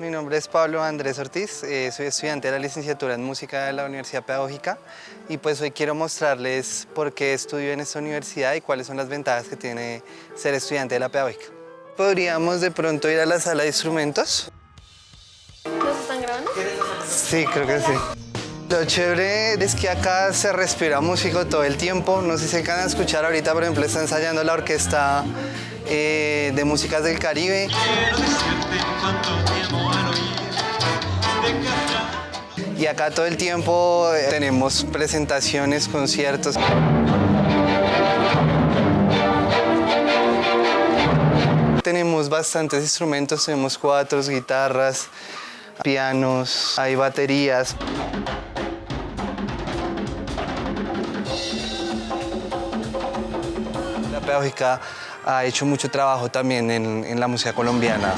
nombre es Pablo Andrés Ortiz, eh, soy estudiante de la licenciatura en música de la Universidad Pedagógica y pues hoy quiero mostrarles por qué estudio en esta universidad y cuáles son las ventajas que tiene ser estudiante de la Pedagógica. Podríamos de pronto ir a la sala de instrumentos. ¿Nos están grabando? Sí, creo que sí. Lo chévere es que acá se respira músico todo el tiempo. No sé si se alcanzan a escuchar ahorita, por ejemplo, está ensayando la orquesta eh, de músicas del Caribe. Y acá todo el tiempo eh, tenemos presentaciones, conciertos. Tenemos bastantes instrumentos, tenemos cuatro guitarras, pianos, hay baterías. Pedagógica ha hecho mucho trabajo también en, en la música colombiana.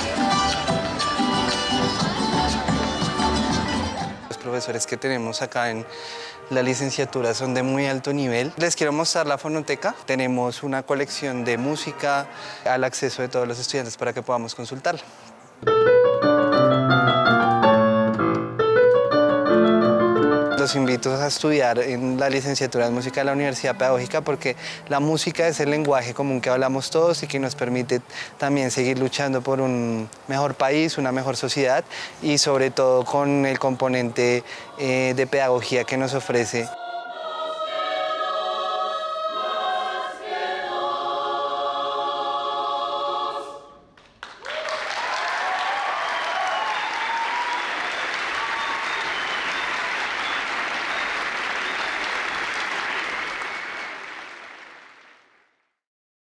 Los profesores que tenemos acá en la licenciatura son de muy alto nivel. Les quiero mostrar la fonoteca. Tenemos una colección de música al acceso de todos los estudiantes para que podamos consultarla. Los invito a estudiar en la licenciatura en música de la Universidad Pedagógica porque la música es el lenguaje común que hablamos todos y que nos permite también seguir luchando por un mejor país, una mejor sociedad y sobre todo con el componente eh, de pedagogía que nos ofrece.